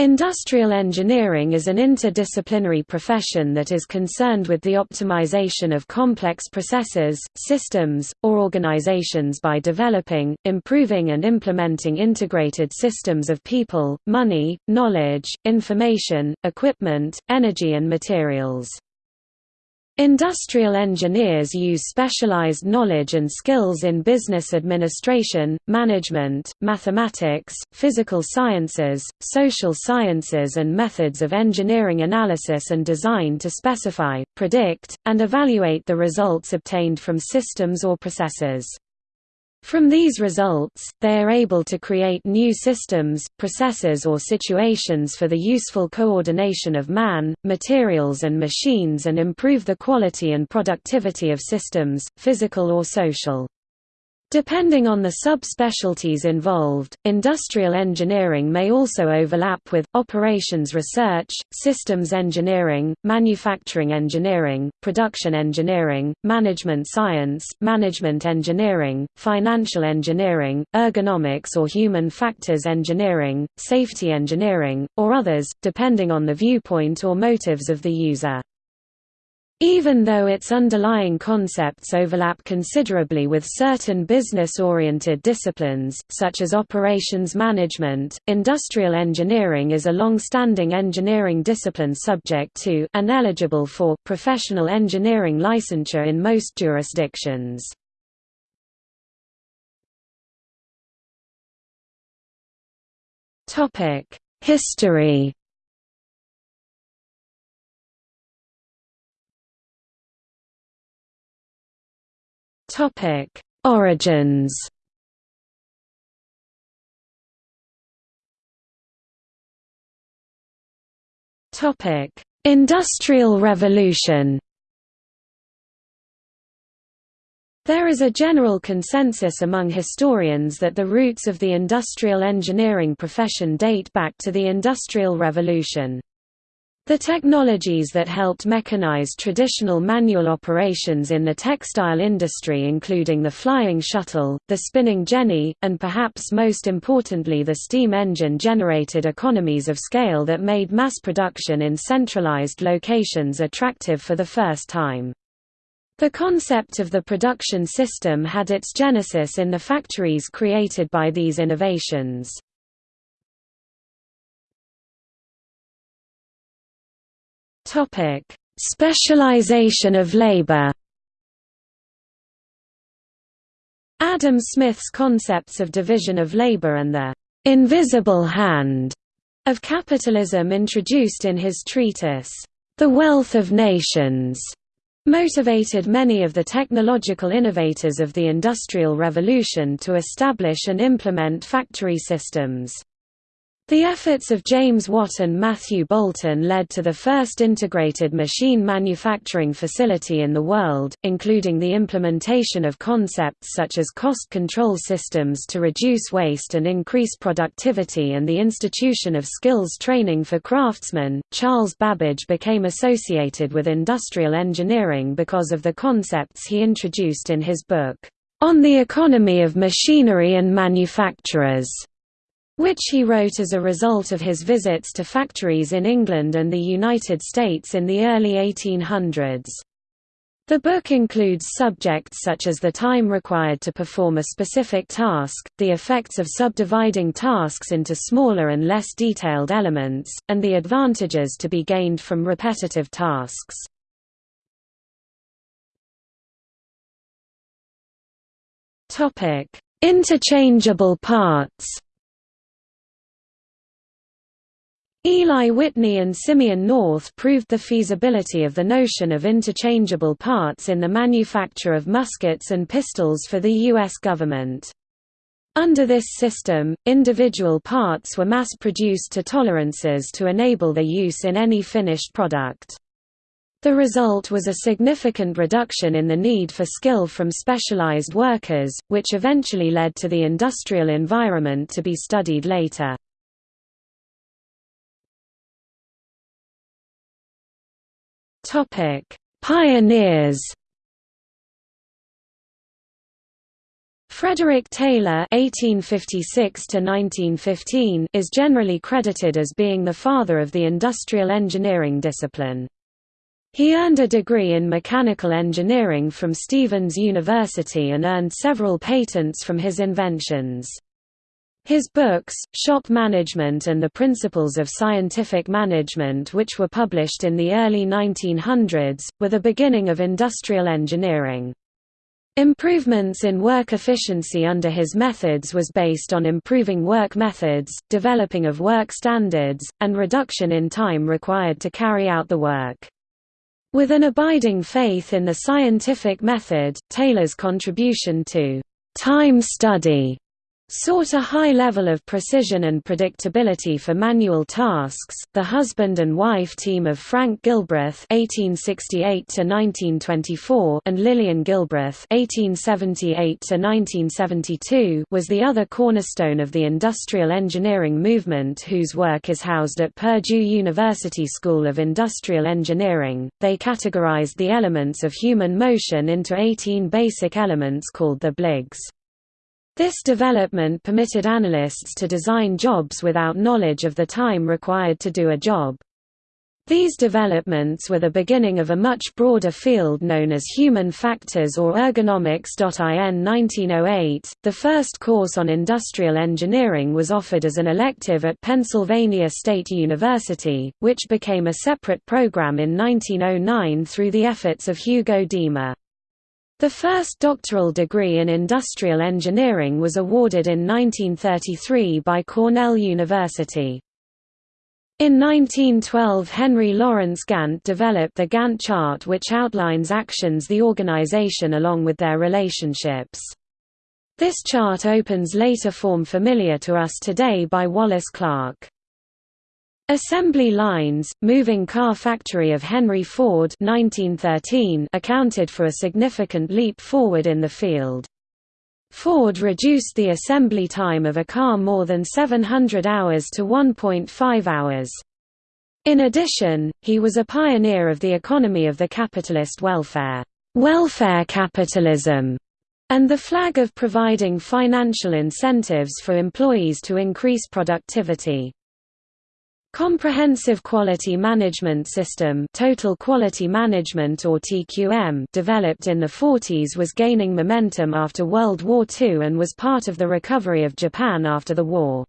Industrial engineering is an interdisciplinary profession that is concerned with the optimization of complex processes, systems, or organizations by developing, improving and implementing integrated systems of people, money, knowledge, information, equipment, energy and materials. Industrial engineers use specialized knowledge and skills in business administration, management, mathematics, physical sciences, social sciences and methods of engineering analysis and design to specify, predict, and evaluate the results obtained from systems or processes. From these results, they are able to create new systems, processes or situations for the useful coordination of man, materials and machines and improve the quality and productivity of systems, physical or social. Depending on the subspecialties involved, industrial engineering may also overlap with, operations research, systems engineering, manufacturing engineering, production engineering, management science, management engineering, financial engineering, ergonomics or human factors engineering, safety engineering, or others, depending on the viewpoint or motives of the user. Even though its underlying concepts overlap considerably with certain business-oriented disciplines, such as operations management, industrial engineering is a long-standing engineering discipline subject to and eligible for professional engineering licensure in most jurisdictions. History Topic: Origins. Topic: Industrial Revolution. There is a general consensus among historians that the roots of the industrial engineering profession date back to the Industrial Revolution. The technologies that helped mechanize traditional manual operations in the textile industry including the flying shuttle, the spinning jenny, and perhaps most importantly the steam engine generated economies of scale that made mass production in centralized locations attractive for the first time. The concept of the production system had its genesis in the factories created by these innovations. Topic: Specialization of labor. Adam Smith's concepts of division of labor and the invisible hand of capitalism introduced in his treatise, The Wealth of Nations, motivated many of the technological innovators of the Industrial Revolution to establish and implement factory systems. The efforts of James Watt and Matthew Boulton led to the first integrated machine manufacturing facility in the world, including the implementation of concepts such as cost control systems to reduce waste and increase productivity and the institution of skills training for craftsmen. Charles Babbage became associated with industrial engineering because of the concepts he introduced in his book, On the Economy of Machinery and Manufactures which he wrote as a result of his visits to factories in England and the United States in the early 1800s. The book includes subjects such as the time required to perform a specific task, the effects of subdividing tasks into smaller and less detailed elements, and the advantages to be gained from repetitive tasks. Interchangeable parts Eli Whitney and Simeon North proved the feasibility of the notion of interchangeable parts in the manufacture of muskets and pistols for the U.S. government. Under this system, individual parts were mass-produced to tolerances to enable their use in any finished product. The result was a significant reduction in the need for skill from specialized workers, which eventually led to the industrial environment to be studied later. Topic: Pioneers. Frederick Taylor (1856–1915) is generally credited as being the father of the industrial engineering discipline. He earned a degree in mechanical engineering from Stevens University and earned several patents from his inventions. His books, Shop Management and the Principles of Scientific Management which were published in the early 1900s, were the beginning of industrial engineering. Improvements in work efficiency under his methods was based on improving work methods, developing of work standards, and reduction in time required to carry out the work. With an abiding faith in the scientific method, Taylor's contribution to time study sought a high level of precision and predictability for manual tasks. The husband and wife team of Frank Gilbreth (1868–1924) and Lillian Gilbreth (1878–1972) was the other cornerstone of the industrial engineering movement, whose work is housed at Purdue University School of Industrial Engineering. They categorized the elements of human motion into 18 basic elements called therbligs. This development permitted analysts to design jobs without knowledge of the time required to do a job. These developments were the beginning of a much broader field known as human factors or ergonomics. In 1908, the first course on industrial engineering was offered as an elective at Pennsylvania State University, which became a separate program in 1909 through the efforts of Hugo Diemer. The first doctoral degree in industrial engineering was awarded in 1933 by Cornell University. In 1912 Henry Lawrence Gantt developed the Gantt chart which outlines actions the organization along with their relationships. This chart opens later form familiar to us today by Wallace Clark. Assembly lines, moving car factory of Henry Ford 1913 accounted for a significant leap forward in the field. Ford reduced the assembly time of a car more than 700 hours to 1.5 hours. In addition, he was a pioneer of the economy of the capitalist welfare, welfare capitalism, and the flag of providing financial incentives for employees to increase productivity. Comprehensive Quality Management System Total Quality Management or TQM developed in the 40s was gaining momentum after World War II and was part of the recovery of Japan after the war.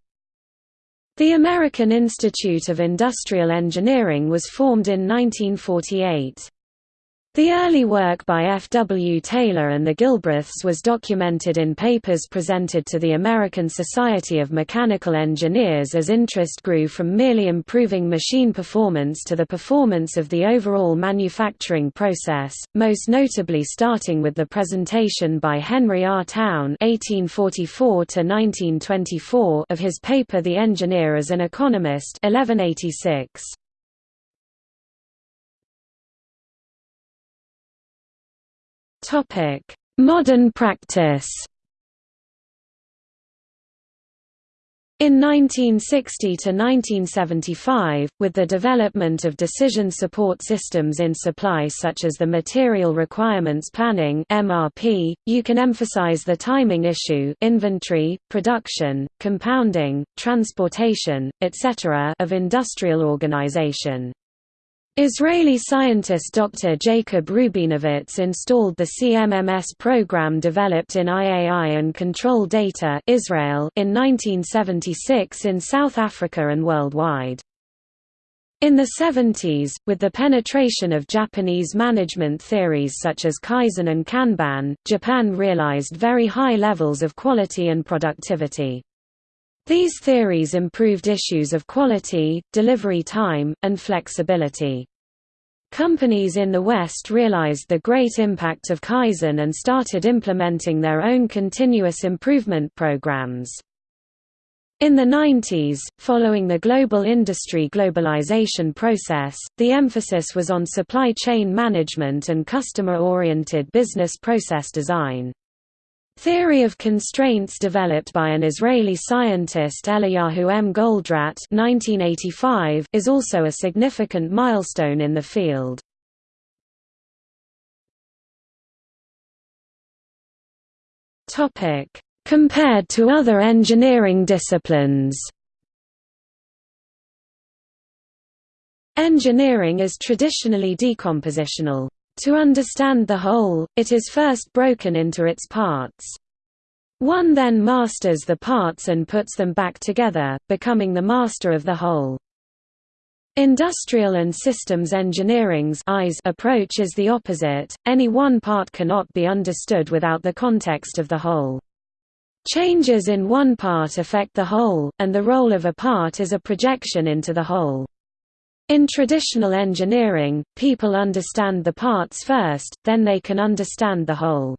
The American Institute of Industrial Engineering was formed in 1948. The early work by F. W. Taylor and the Gilbreths was documented in papers presented to the American Society of Mechanical Engineers as interest grew from merely improving machine performance to the performance of the overall manufacturing process, most notably starting with the presentation by Henry R. Towne (1844–1924) of his paper *The Engineer as an Economist* 1186. Topic: Modern practice. In 1960 to 1975, with the development of decision support systems in supply such as the Material Requirements Planning (MRP), you can emphasize the timing issue, inventory, production, compounding, transportation, etc. of industrial organization. Israeli scientist Dr. Jacob Rubinovitz installed the CMMS program developed in IAI and Control Data Israel in 1976 in South Africa and worldwide. In the 70s, with the penetration of Japanese management theories such as Kaizen and Kanban, Japan realized very high levels of quality and productivity. These theories improved issues of quality, delivery time, and flexibility. Companies in the West realized the great impact of Kaizen and started implementing their own continuous improvement programs. In the 90s, following the global industry globalization process, the emphasis was on supply chain management and customer-oriented business process design. Theory of constraints developed by an Israeli scientist Eliyahu M. Goldratt 1985 is also a significant milestone in the field. compared to other engineering disciplines. Engineering is traditionally decompositional. To understand the whole, it is first broken into its parts. One then masters the parts and puts them back together, becoming the master of the whole. Industrial and systems engineering's approach is the opposite, any one part cannot be understood without the context of the whole. Changes in one part affect the whole, and the role of a part is a projection into the whole. In traditional engineering, people understand the parts first, then they can understand the whole.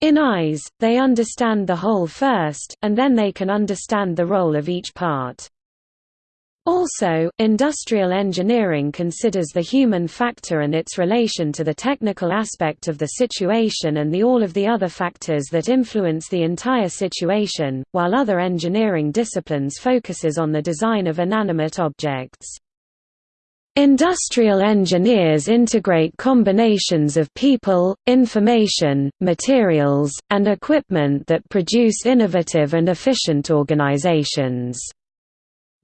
In eyes, they understand the whole first, and then they can understand the role of each part. Also, industrial engineering considers the human factor and its relation to the technical aspect of the situation and the all of the other factors that influence the entire situation, while other engineering disciplines focuses on the design of inanimate objects. Industrial engineers integrate combinations of people, information, materials, and equipment that produce innovative and efficient organizations.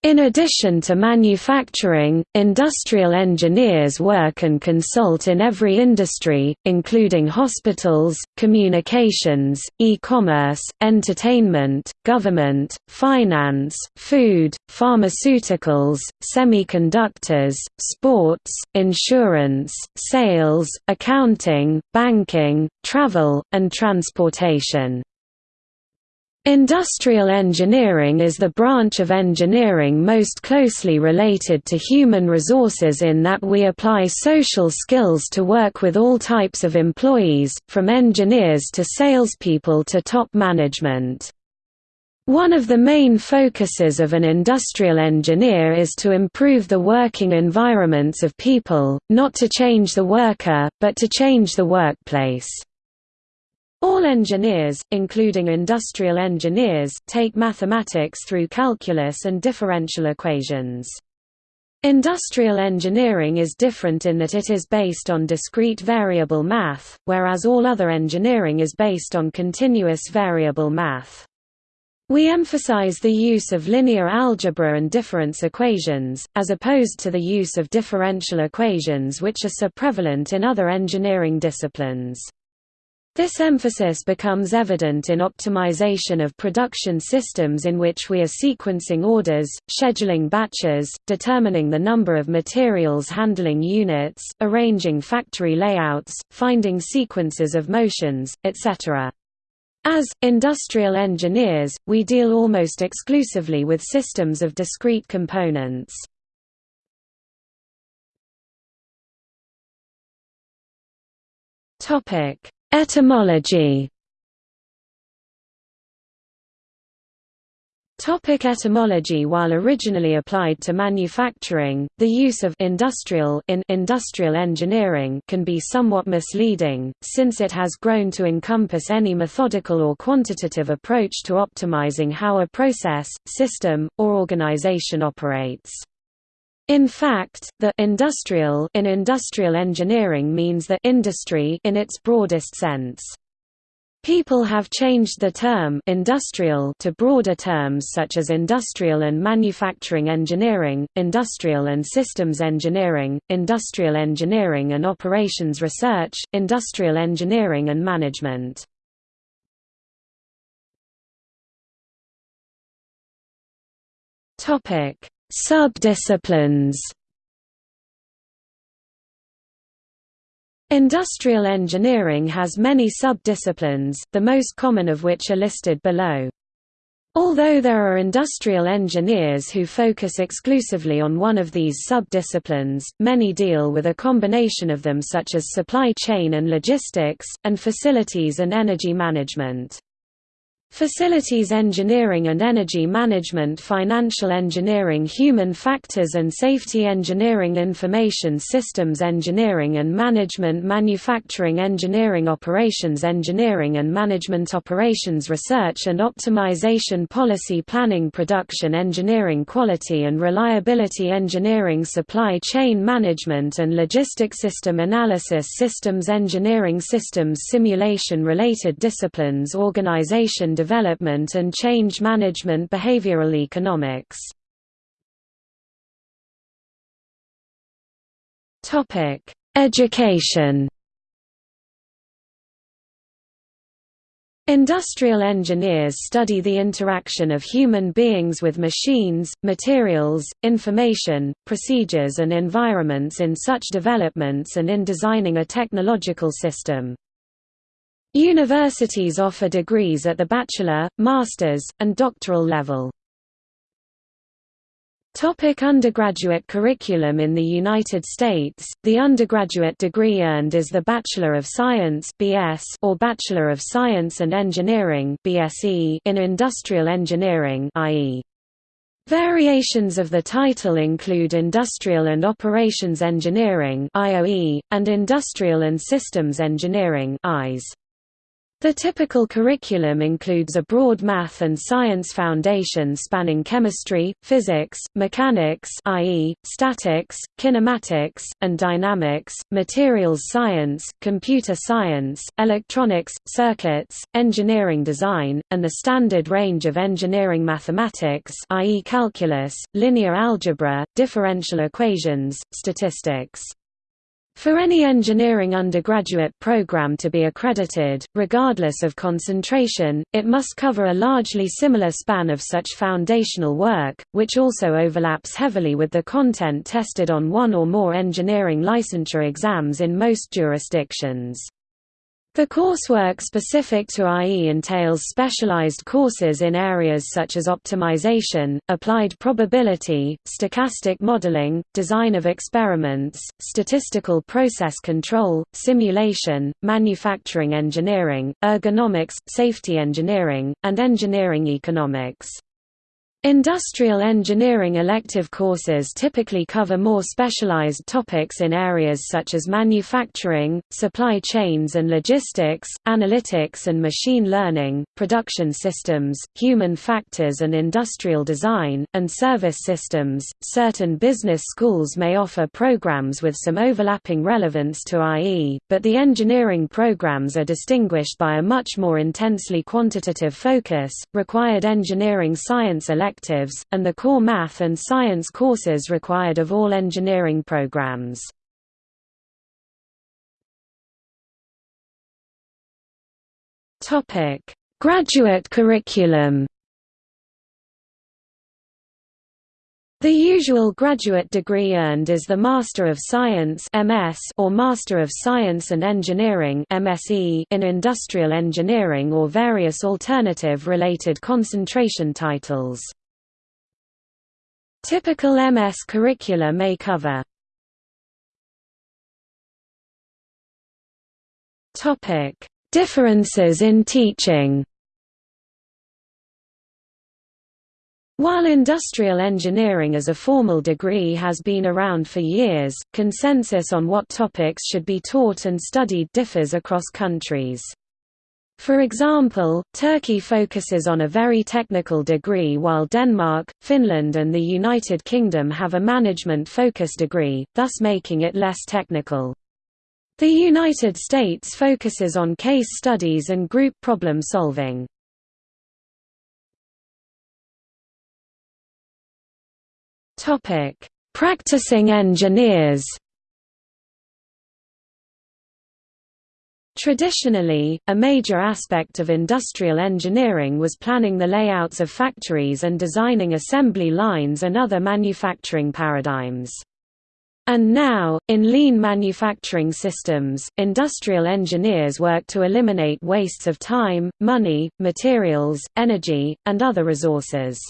In addition to manufacturing, industrial engineers work and consult in every industry, including hospitals, communications, e-commerce, entertainment, government, finance, food, pharmaceuticals, semiconductors, sports, insurance, sales, accounting, banking, travel, and transportation. Industrial engineering is the branch of engineering most closely related to human resources in that we apply social skills to work with all types of employees, from engineers to salespeople to top management. One of the main focuses of an industrial engineer is to improve the working environments of people, not to change the worker, but to change the workplace. All engineers, including industrial engineers, take mathematics through calculus and differential equations. Industrial engineering is different in that it is based on discrete variable math, whereas all other engineering is based on continuous variable math. We emphasize the use of linear algebra and difference equations, as opposed to the use of differential equations which are so prevalent in other engineering disciplines. This emphasis becomes evident in optimization of production systems in which we are sequencing orders, scheduling batches, determining the number of materials handling units, arranging factory layouts, finding sequences of motions, etc. As, industrial engineers, we deal almost exclusively with systems of discrete components. Topic Etymology Topic etymology While originally applied to manufacturing, the use of industrial in industrial engineering can be somewhat misleading, since it has grown to encompass any methodical or quantitative approach to optimizing how a process, system, or organization operates. In fact, the industrial in industrial engineering means the industry in its broadest sense. People have changed the term industrial to broader terms such as industrial and manufacturing engineering, industrial and systems engineering, industrial engineering and operations research, industrial engineering and management. Topic: Subdisciplines Industrial engineering has many subdisciplines, the most common of which are listed below. Although there are industrial engineers who focus exclusively on one of these subdisciplines, many deal with a combination of them such as supply chain and logistics, and facilities and energy management. Facilities engineering and energy management financial engineering human factors and safety engineering information systems engineering and management manufacturing engineering operations engineering and management operations research and optimization policy planning production engineering quality and reliability engineering supply chain management and logistic system analysis systems engineering systems simulation related disciplines organization development and change management behavioral economics. Topic: Education Industrial engineers study the interaction of human beings with machines, materials, information, procedures and environments in such developments and in designing a technological system. Universities offer degrees at the bachelor, master's, and doctoral level. Topic undergraduate curriculum In the United States, the undergraduate degree earned is the Bachelor of Science (BS) or Bachelor of Science and Engineering (BSc) in Industrial Engineering (IE). Variations of the title include Industrial and Operations Engineering (IOE) and Industrial and Systems Engineering. The typical curriculum includes a broad math and science foundation spanning chemistry, physics, mechanics i.e., statics, kinematics, and dynamics, materials science, computer science, electronics, circuits, engineering design, and the standard range of engineering mathematics i.e. calculus, linear algebra, differential equations, statistics. For any engineering undergraduate program to be accredited, regardless of concentration, it must cover a largely similar span of such foundational work, which also overlaps heavily with the content tested on one or more engineering licensure exams in most jurisdictions. The coursework specific to IE entails specialized courses in areas such as optimization, applied probability, stochastic modeling, design of experiments, statistical process control, simulation, manufacturing engineering, ergonomics, safety engineering, and engineering economics. Industrial engineering elective courses typically cover more specialized topics in areas such as manufacturing, supply chains and logistics, analytics and machine learning, production systems, human factors and industrial design, and service systems. Certain business schools may offer programs with some overlapping relevance to IE, but the engineering programs are distinguished by a much more intensely quantitative focus. Required engineering science electives electives, and the core math and science courses required of all engineering programs. Graduate curriculum The usual graduate degree earned is the Master of Science (MS) or Master of Science and Engineering (MSc) in Industrial Engineering or various alternative related concentration titles. Typical MS curricula may cover. Differences in teaching. While industrial engineering as a formal degree has been around for years, consensus on what topics should be taught and studied differs across countries. For example, Turkey focuses on a very technical degree while Denmark, Finland and the United Kingdom have a management-focused degree, thus making it less technical. The United States focuses on case studies and group problem solving. Practicing engineers Traditionally, a major aspect of industrial engineering was planning the layouts of factories and designing assembly lines and other manufacturing paradigms. And now, in lean manufacturing systems, industrial engineers work to eliminate wastes of time, money, materials, energy, and other resources.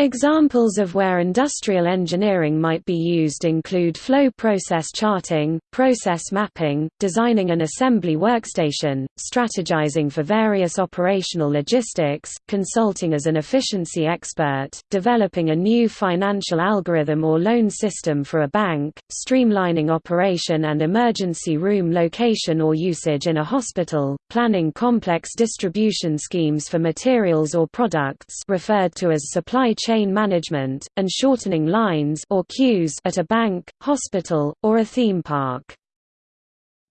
Examples of where industrial engineering might be used include flow process charting, process mapping, designing an assembly workstation, strategizing for various operational logistics, consulting as an efficiency expert, developing a new financial algorithm or loan system for a bank, streamlining operation and emergency room location or usage in a hospital, planning complex distribution schemes for materials or products referred to as supply chain chain management, and shortening lines or queues at a bank, hospital, or a theme park.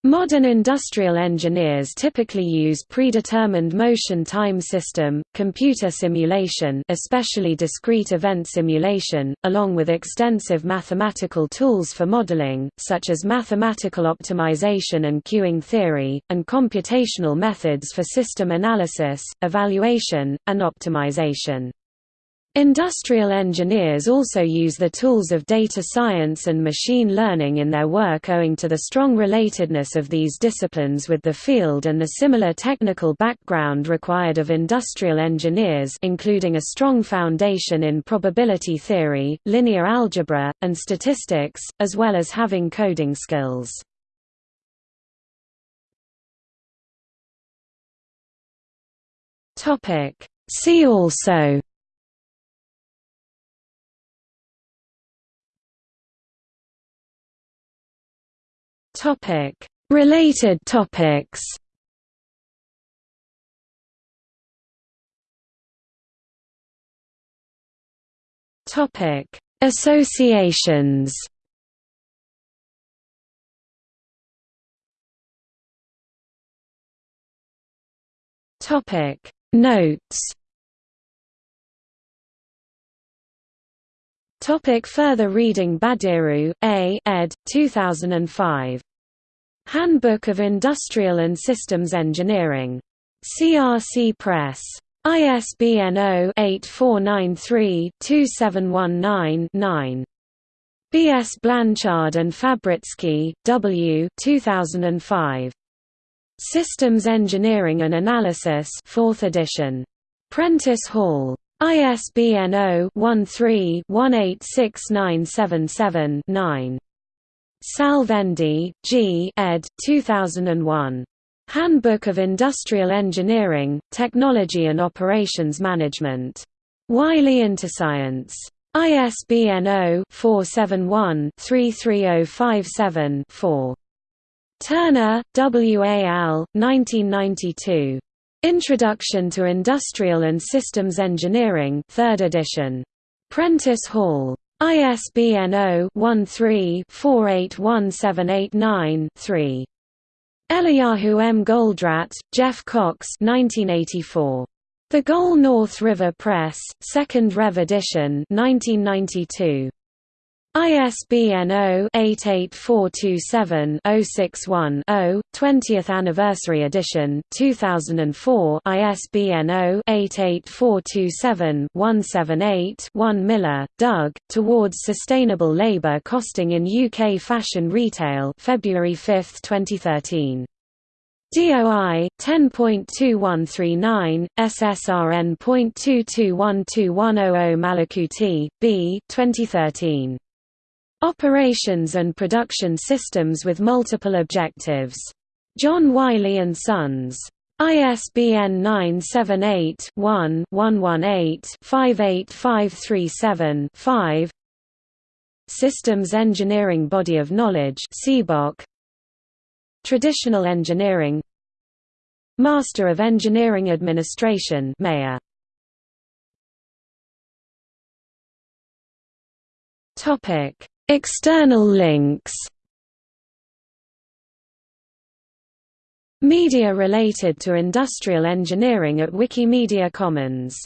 Modern industrial engineers typically use predetermined motion time system, computer simulation especially discrete event simulation, along with extensive mathematical tools for modeling, such as mathematical optimization and queuing theory, and computational methods for system analysis, evaluation, and optimization. Industrial engineers also use the tools of data science and machine learning in their work owing to the strong relatedness of these disciplines with the field and the similar technical background required of industrial engineers including a strong foundation in probability theory, linear algebra, and statistics, as well as having coding skills. See also Related topics. Topic: Associations. Topic: Notes. Topic further reading Badiru, A. ed. 2005. Handbook of Industrial and Systems Engineering. CRC Press. ISBN 0-8493-2719-9. B. S. Blanchard and Fabrycky, W. 2005. Systems Engineering and Analysis 4th edition. Prentice Hall. ISBN 0-13-186977-9. Salvendy, G. ed. 2001. Handbook of Industrial Engineering, Technology and Operations Management. Wiley Interscience. ISBN 0-471-33057-4. Turner, W. A. Al., 1992. Introduction to Industrial and Systems Engineering 3rd edition. Prentice Hall. ISBN 0-13-481789-3. Eliyahu M. Goldratt, Jeff Cox 1984. The Goal North River Press, 2nd Rev edition 1992. ISBN 0-88427-061-0, 20th Anniversary Edition 2004 ISBN 0-88427-178-1 Miller, Doug, Towards Sustainable Labour Costing in UK Fashion Retail February 5, 2013. DOI 10.2139 SSRN.221210 Malakooti, B 2013 Operations and Production Systems with Multiple Objectives. John Wiley & Sons. ISBN 978-1-118-58537-5 Systems Engineering Body of Knowledge Traditional Engineering Master of Engineering Administration. Topic External links. Media related to industrial engineering at Wikimedia Commons